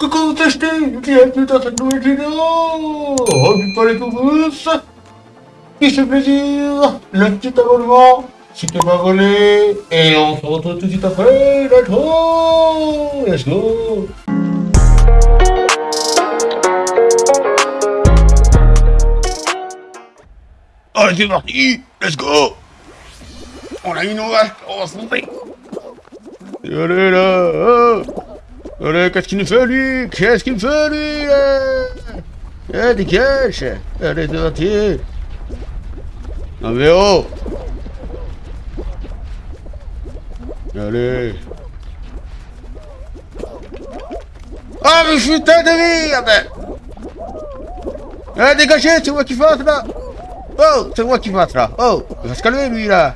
Coucou t'acheter Bienvenue dans cette nouvelle vidéo Revue par les tous Qui fait plaisir Le petit abonnement Si t'es pas volé Et on se retrouve tout de suite après Let's go Let's go. Allez c'est parti Let's go. On a une vache, on va se tromper. Allez là oh. Allez, qu'est-ce qu'il nous fait lui? Qu'est-ce qu'il me fait lui là Eh, dégage Allez, parti Non mais oh! Allez! Ah mais putain de merde Eh, dégagez, c'est moi qui passe là! Oh, c'est moi qui passe là! Oh, il va se calmer lui là!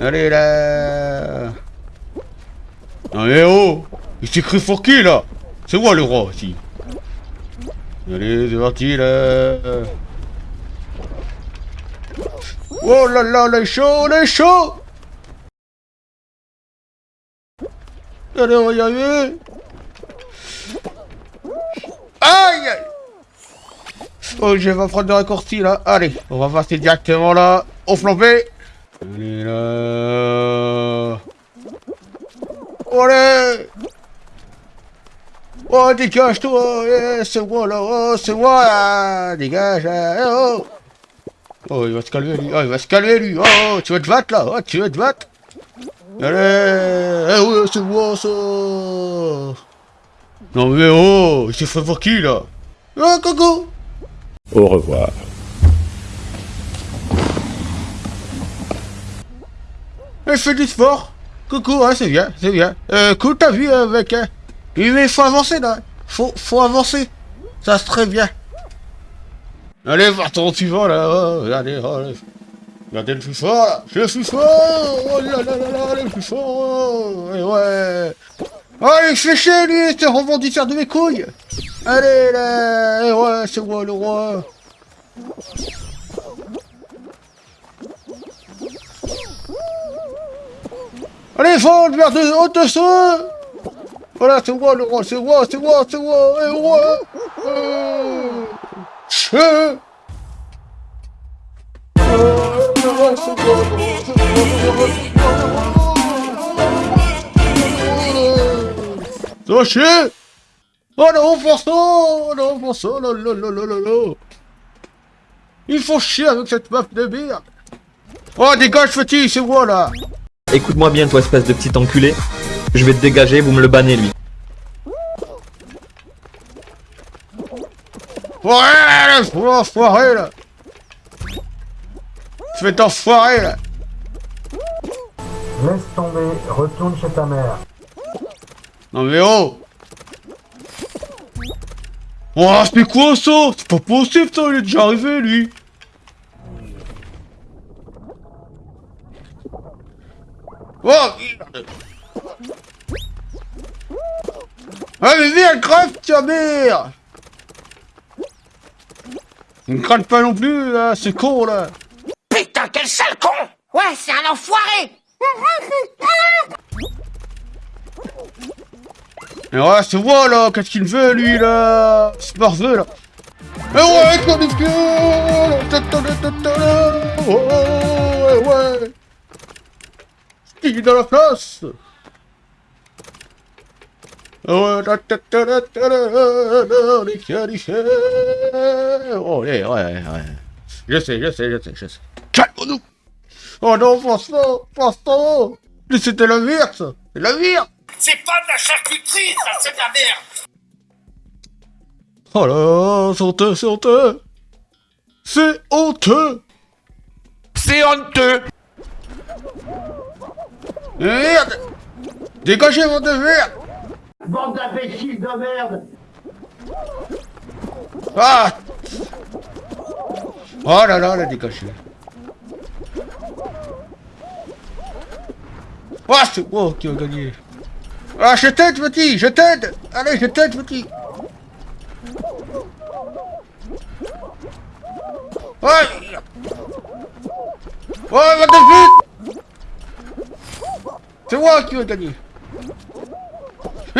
Allez là! Non mais oh Il s'est cru pour qui là. C'est moi le roi aussi Allez, c'est parti là. Oh là là, les chaud, les chaud Allez, on va y arriver. Aïe. Oh, je vais prendre le raccourci là. Allez, on va passer directement là, au flambé. Allez là. Allez Oh, dégage-toi eh, C'est moi là Oh, c'est moi là Dégage eh, oh Oh, il va se calmer lui Oh, il va se calmer lui Oh, tu vas te battre là Oh, tu vas te battre? Allez Eh ouais, c'est moi ça Non mais oh Il s'est fait pour qui là? Oh, coucou Au revoir. Elle fait du sport. Coucou, hein, c'est bien, c'est bien. Euh, cool, t'as vu avec... Hein. Mais faut avancer, là. Faut, faut avancer. Ça se très bien. Allez, ton suivant, là. Oh, regardez, oh, allez. Regardez le plus fort, là. Je suis fort. Oh là là là là, le plus fort. Oh, et ouais. Oh, il fait chier, lui, c'est rebondisseur de mes couilles. Allez, là. Et ouais, c'est moi, le roi. Allez, fonde vers de haute dessous Voilà, c'est moi le roi, c'est moi, c'est moi, c'est moi, et roi. Euh... Che Ça va chier. Oh non, ça Oh non, pour ça, là, là, là, là, là, là Il faut chier avec cette meuf de merde. Oh, dégage, petit, c'est moi, là. Écoute-moi bien, toi, espèce de petit enculé. Je vais te dégager, vous me le bannez, lui. Ouais, faut l'enfoirer, là. Fais t'enfoirer, là. Laisse tomber, retourne chez ta mère. Non mais oh. Oh, c'est quoi ça? C'est pas possible, ça, il est déjà arrivé, lui. Oh Ah mais viens, crève, tiens, merde Il ne crâne pas non plus, là, c'est con, là. Putain, quel sale con. Ouais, c'est un enfoiré. Et ouais, c'est moi, là Qu'est-ce qu'il veut, lui, là. C'est parfait, là. Eh ouais, comme il Oh, ouais. Il est dans la place? Oh, ouais, ouais, ouais. Je sais, je sais, je sais, je sais. Calme-nous Oh non, François, François. Mais c'était la merde, ça C'est la merde C'est pas de la charcuterie, ça, c'est de la merde. Oh là, c'est honteux, c'est honteux. C'est honteux. C'est honteux. Merde. Dégagez, votre de merde Bande d'imbéciles de merde. Ah Oh là là, la dégagé. Ah, c'est moi qui a gagné. Ah, je t'aide, petit, je t'aide. Allez, je t'aide, petit. Ouais Ouais, va de C'est moi qui ai gagné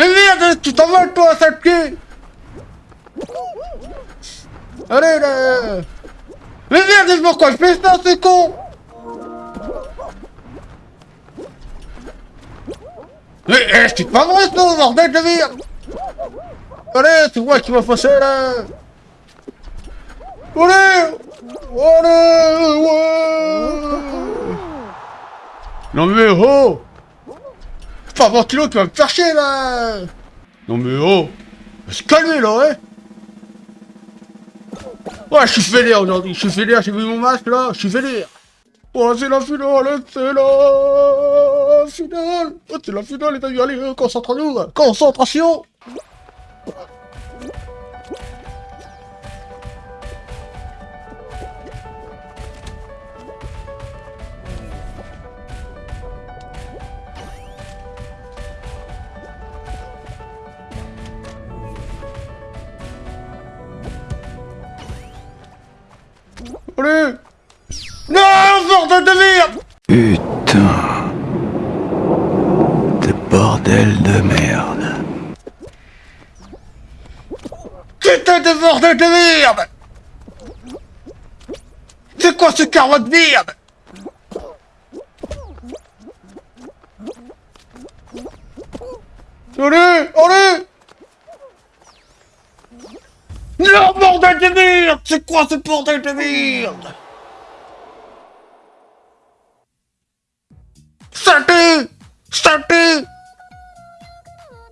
merde, tu t'envoles toi, sale cul Allez là. Mais merde, pourquoi je fais ça, c'est con. Mais eh, c'est pas vrai ça, bordel de merde. Allez, c'est moi qui va passer là. Allez Allez ouais. Non mais oh Pas ventilo qui va me faire chier là. Non mais oh se calmer là, hein. Ouais, je suis vénère aujourd'hui, je suis vénère, j'ai vu mon masque là, je suis vénère. Oh, c'est la finale, c'est la finale. Oh, c'est la finale, les amis, allez, concentrons-nous Concentration Allez Non, bordel de merde Putain. De bordel de merde. Putain de bordel de merde? C'est quoi ce carreau de merde? Allez Allez Non, bordel de merde! C'est quoi ce bordel de merde? Saleté! Saleté!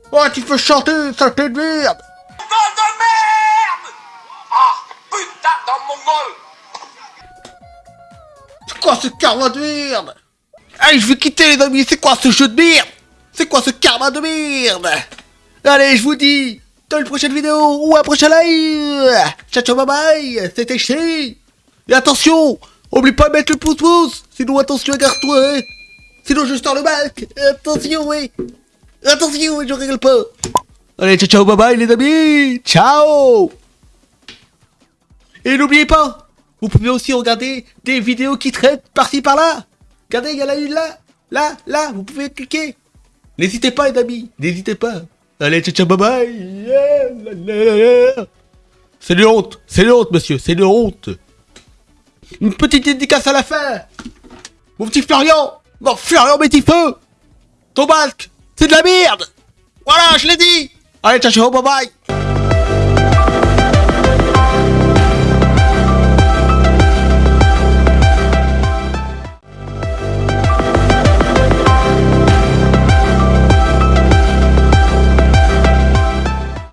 Oh, tu peux chanter, saleté de merde! Bande de merde! Ah, putain, dans mon gueule! C'est quoi ce karma de merde? Allez, je vais quitter les amis, c'est quoi ce jeu de merde? C'est quoi ce karma de merde? Allez, je vous dis, dans une prochaine vidéo ou un prochain live. Ciao, ciao, bye bye, c'était chier Et attention, oublie pas de mettre le pouce pouce, sinon attention, garde-toi, hein. Sinon je sors le masque, attention, oui. Attention, je rigole pas. Allez, ciao, ciao, bye bye les amis. Ciao. Et n'oubliez pas, vous pouvez aussi regarder des vidéos qui traitent par-ci par-là. Regardez, il y en a une là, là, là, vous pouvez cliquer. N'hésitez pas les amis, n'hésitez pas. Allez, ciao, ciao, bye bye. C'est une honte, c'est une honte monsieur, c'est une honte. Une petite dédicace à la fin. Mon petit Florian, mon Florian petit feu. Ton masque, c'est de la merde. Voilà, je l'ai dit. Allez, ciao, ciao, bye bye.